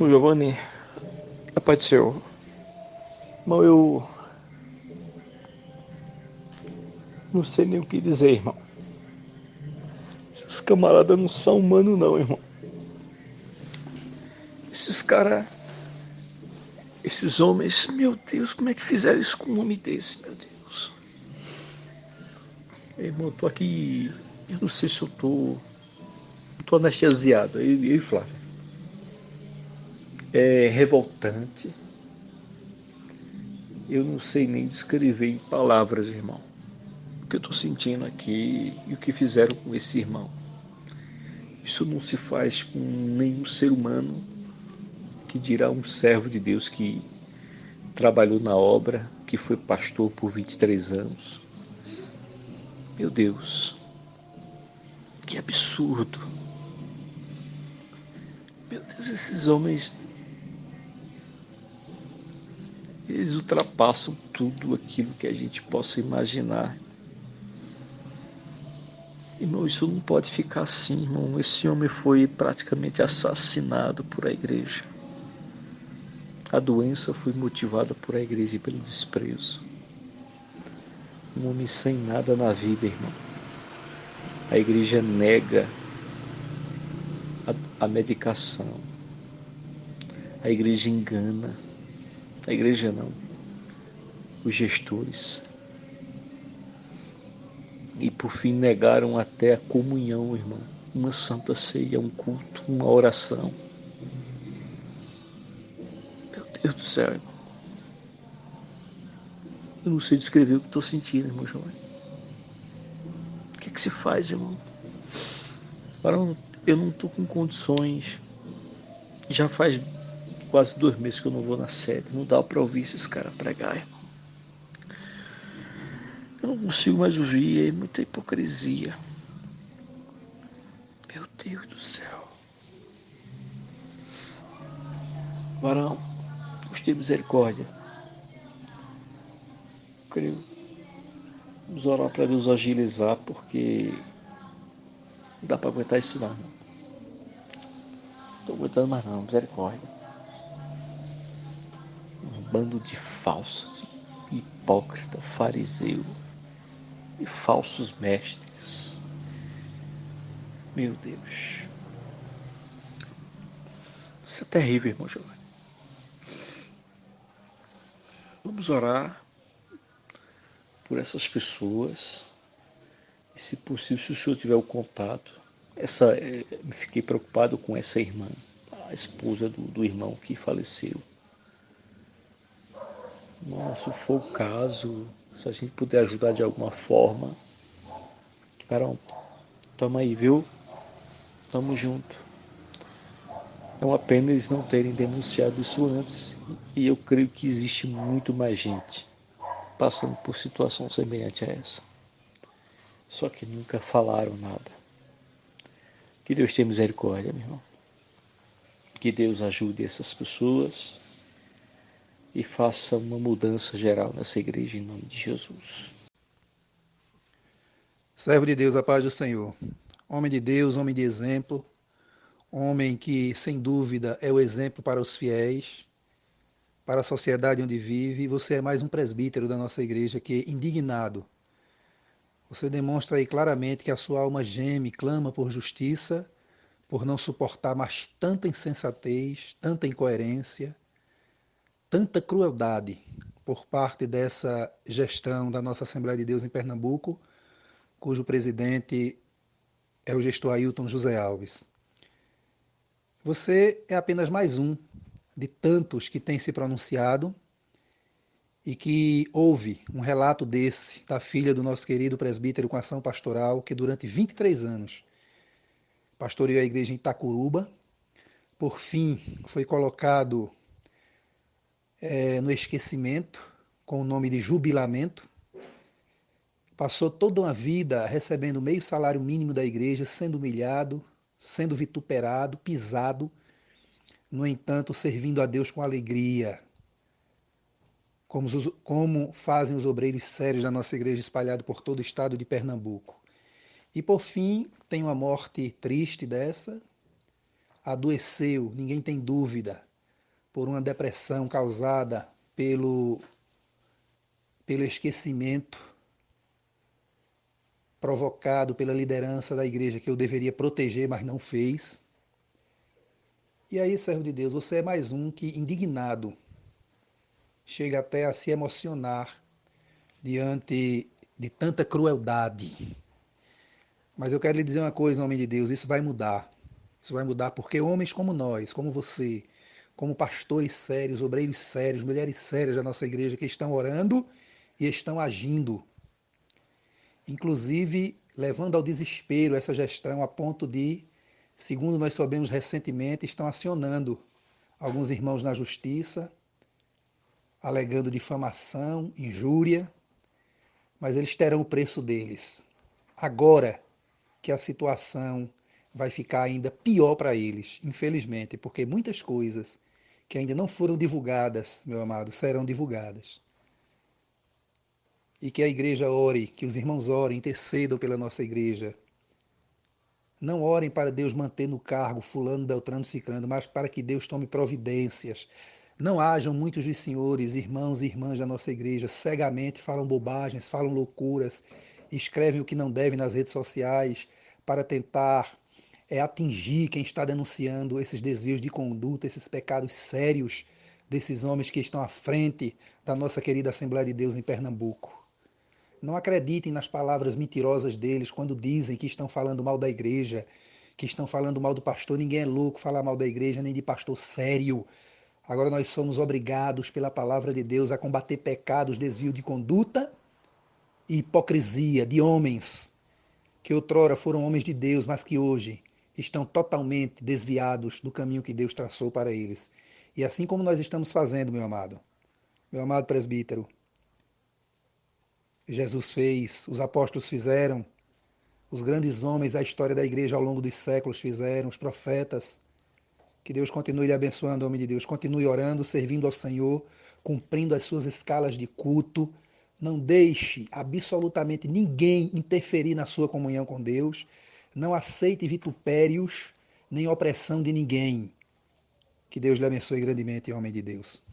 O Giovanni, a paz do Senhor. Irmão, eu não sei nem o que dizer, irmão. Esses camaradas não são humanos não, irmão. Esses caras, esses homens, meu Deus, como é que fizeram isso com um homem desse, meu Deus? Irmão, eu tô aqui, eu não sei se eu tô, eu tô anestesiado, e Flávio é revoltante. Eu não sei nem descrever em palavras, irmão, o que eu estou sentindo aqui e o que fizeram com esse irmão. Isso não se faz com nenhum ser humano que dirá um servo de Deus que trabalhou na obra, que foi pastor por 23 anos. Meu Deus, que absurdo. Meu Deus, esses homens eles ultrapassam tudo aquilo que a gente possa imaginar. Irmão, isso não pode ficar assim, irmão. Esse homem foi praticamente assassinado por a igreja. A doença foi motivada por a igreja e pelo desprezo. Um homem sem nada na vida, irmão. A igreja nega a, a medicação. A igreja engana a igreja não, os gestores. E por fim negaram até a comunhão, irmão, uma santa ceia, um culto, uma oração. Meu Deus do céu, irmão. Eu não sei descrever o que estou sentindo, irmão João. O que, é que se faz, irmão? Para eu não estou com condições. Já faz quase dois meses que eu não vou na sede. Não dá para ouvir esses caras pregar, irmão. Eu não consigo mais ouvir, é muita hipocrisia. Meu Deus do céu. Varão, Deus tem misericórdia. Creio. Vamos orar para Deus agilizar, porque não dá para aguentar isso não. Estou aguentando mais não, misericórdia bando de falsos, hipócrita, fariseu e falsos mestres. Meu Deus. Isso é terrível, irmão Giovanni. Vamos orar por essas pessoas. E se possível, se o senhor tiver o contato, essa, é, fiquei preocupado com essa irmã, a esposa do, do irmão que faleceu. Se for o caso, se a gente puder ajudar de alguma forma. Carol, tamo aí, viu? Tamo junto. É uma pena eles não terem denunciado isso antes. E eu creio que existe muito mais gente passando por situação semelhante a essa. Só que nunca falaram nada. Que Deus tenha misericórdia, meu irmão. Que Deus ajude essas pessoas e faça uma mudança geral nessa igreja em nome de Jesus. Servo de Deus, a paz do Senhor. Homem de Deus, homem de exemplo, homem que, sem dúvida, é o exemplo para os fiéis, para a sociedade onde vive, você é mais um presbítero da nossa igreja que, indignado, você demonstra aí claramente que a sua alma geme, clama por justiça, por não suportar mais tanta insensatez, tanta incoerência, tanta crueldade por parte dessa gestão da nossa Assembleia de Deus em Pernambuco, cujo presidente é o gestor Ailton José Alves. Você é apenas mais um de tantos que tem se pronunciado e que houve um relato desse da filha do nosso querido presbítero com ação pastoral, que durante 23 anos pastoreou a igreja em Itacuruba, por fim foi colocado é, no esquecimento, com o nome de jubilamento. Passou toda uma vida recebendo meio salário mínimo da igreja, sendo humilhado, sendo vituperado, pisado, no entanto, servindo a Deus com alegria, como, os, como fazem os obreiros sérios da nossa igreja espalhado por todo o estado de Pernambuco. E por fim, tem uma morte triste dessa, adoeceu, ninguém tem dúvida, por uma depressão causada pelo, pelo esquecimento provocado pela liderança da igreja que eu deveria proteger, mas não fez. E aí, servo de Deus, você é mais um que, indignado, chega até a se emocionar diante de tanta crueldade. Mas eu quero lhe dizer uma coisa, homem de Deus: isso vai mudar. Isso vai mudar porque homens como nós, como você, como pastores sérios, obreiros sérios, mulheres sérias da nossa igreja que estão orando e estão agindo inclusive levando ao desespero essa gestão a ponto de, segundo nós soubemos recentemente, estão acionando alguns irmãos na justiça, alegando difamação, injúria, mas eles terão o preço deles. Agora que a situação vai ficar ainda pior para eles, infelizmente, porque muitas coisas que ainda não foram divulgadas, meu amado, serão divulgadas e que a igreja ore, que os irmãos orem, intercedam pela nossa igreja. Não orem para Deus manter no cargo fulano, beltrano, ciclano, mas para que Deus tome providências. Não hajam muitos dos senhores, irmãos e irmãs da nossa igreja, cegamente falam bobagens, falam loucuras, escrevem o que não devem nas redes sociais para tentar é, atingir quem está denunciando esses desvios de conduta, esses pecados sérios desses homens que estão à frente da nossa querida Assembleia de Deus em Pernambuco. Não acreditem nas palavras mentirosas deles quando dizem que estão falando mal da igreja, que estão falando mal do pastor. Ninguém é louco falar mal da igreja, nem de pastor sério. Agora nós somos obrigados pela palavra de Deus a combater pecados, desvio de conduta e hipocrisia de homens que outrora foram homens de Deus, mas que hoje estão totalmente desviados do caminho que Deus traçou para eles. E assim como nós estamos fazendo, meu amado, meu amado presbítero, Jesus fez, os apóstolos fizeram, os grandes homens da história da igreja ao longo dos séculos fizeram, os profetas. Que Deus continue lhe abençoando, homem de Deus. Continue orando, servindo ao Senhor, cumprindo as suas escalas de culto. Não deixe absolutamente ninguém interferir na sua comunhão com Deus. Não aceite vitupérios nem opressão de ninguém. Que Deus lhe abençoe grandemente, homem de Deus.